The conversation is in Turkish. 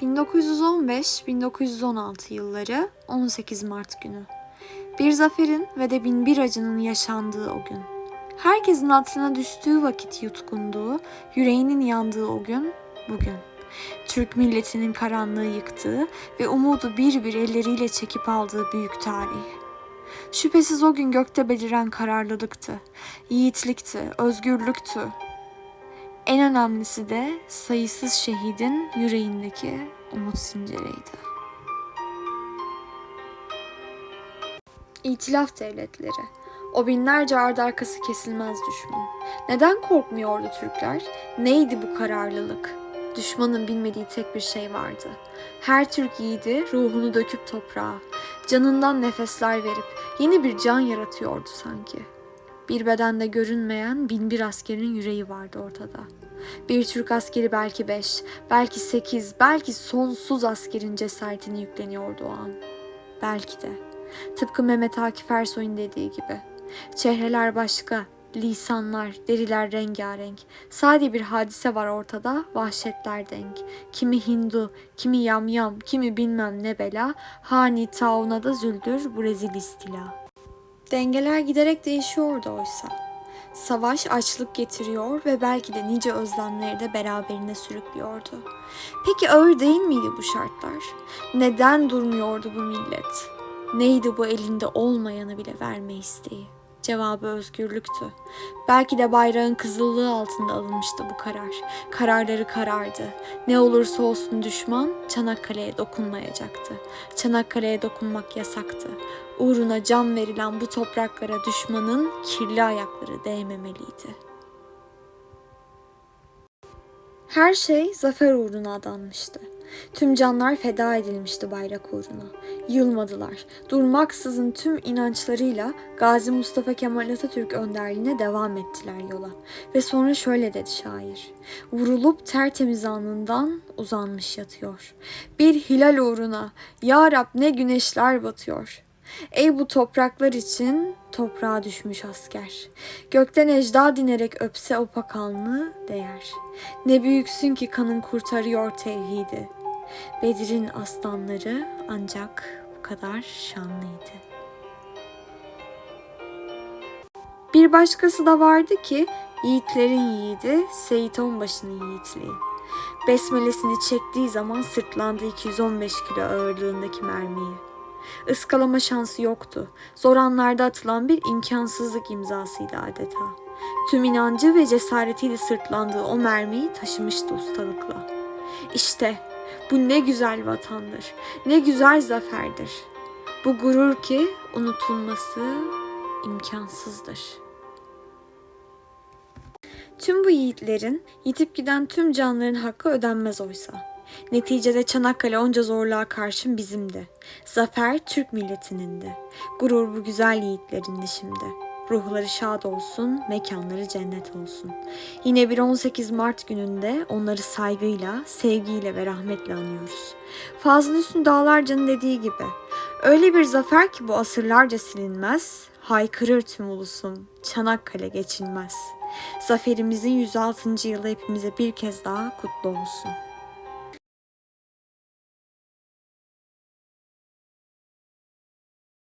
1915-1916 yılları 18 Mart günü. Bir zaferin ve de bin bir acının yaşandığı o gün. Herkesin hatırına düştüğü vakit yutkunduğu, yüreğinin yandığı o gün, bugün. Türk milletinin karanlığı yıktığı ve umudu bir bir elleriyle çekip aldığı büyük tarih. Şüphesiz o gün gökte beliren kararlılıktı, yiğitlikti, özgürlüktü. En önemlisi de sayısız şehidin yüreğindeki umut zinciriydi. İtilaf devletleri. O binlerce ardı arkası kesilmez düşman. Neden korkmuyordu Türkler? Neydi bu kararlılık? Düşmanın bilmediği tek bir şey vardı. Her Türk yiğidi ruhunu döküp toprağa, canından nefesler verip yeni bir can yaratıyordu sanki. Bir bedende görünmeyen bin bir askerin yüreği vardı ortada. Bir Türk askeri belki beş, belki sekiz, belki sonsuz askerin cesaretini yükleniyordu o an. Belki de. Tıpkı Mehmet Akif Ersoy'un dediği gibi. Çehreler başka, lisanlar, deriler rengarenk. Sadece bir hadise var ortada, vahşetler denk. Kimi Hindu, kimi yamyam, kimi bilmem ne bela, hani tauna da züldür bu rezil istila. Dengeler giderek değişiyordu oysa. Savaş açlık getiriyor ve belki de nice özlemleri de beraberine sürüklüyordu. Peki ağır değil miydi bu şartlar? Neden durmuyordu bu millet? Neydi bu elinde olmayanı bile verme isteği? Cevabı özgürlüktü. Belki de bayrağın kızıllığı altında alınmıştı bu karar. Kararları karardı. Ne olursa olsun düşman Çanakkale'ye dokunmayacaktı. Çanakkale'ye dokunmak yasaktı. Uğruna can verilen bu topraklara düşmanın kirli ayakları değmemeliydi. Her şey zafer uğruna adanmıştı. Tüm canlar feda edilmişti bayrak uğruna. Yılmadılar. Durmaksızın tüm inançlarıyla Gazi Mustafa Kemal Atatürk önderliğine devam ettiler yola. Ve sonra şöyle dedi şair. Vurulup tertemiz alnından uzanmış yatıyor. Bir hilal uğruna Ya Rab ne güneşler batıyor. Ey bu topraklar için toprağa düşmüş asker. Gökten ecda dinerek öpse o pakanlı değer. Ne büyüksün ki kanın kurtarıyor tevhidi. Bedir'in aslanları ancak bu kadar şanlıydı. Bir başkası da vardı ki yiğitlerin yiğidi Seyit Onbaşı'nın yiğitliği. Besmelesini çektiği zaman sırtlandı 215 kilo ağırlığındaki mermiyi. Iskalama şansı yoktu. Zor anlarda atılan bir imkansızlık imzasıydı adeta. Tüm inancı ve cesaretiyle sırtlandığı o mermiyi taşımıştı ustalıkla. İşte bu ne güzel vatandır, ne güzel zaferdir. Bu gurur ki unutulması imkansızdır. Tüm bu yiğitlerin, yitip giden tüm canların hakkı ödenmez oysa. Neticede Çanakkale onca zorluğa karşın bizimdi. Zafer Türk milletinin Gurur bu güzel yiğitlerindi şimdi. Ruhları şad olsun, mekanları cennet olsun. Yine bir 18 Mart gününde onları saygıyla, sevgiyle ve rahmetle anıyoruz. Fazıl Hüsnü Dağlarca'nın dediği gibi, öyle bir zafer ki bu asırlarca silinmez, haykırır tüm ulusum, Çanakkale geçilmez. Zaferimizin 106. yılı hepimize bir kez daha kutlu olsun.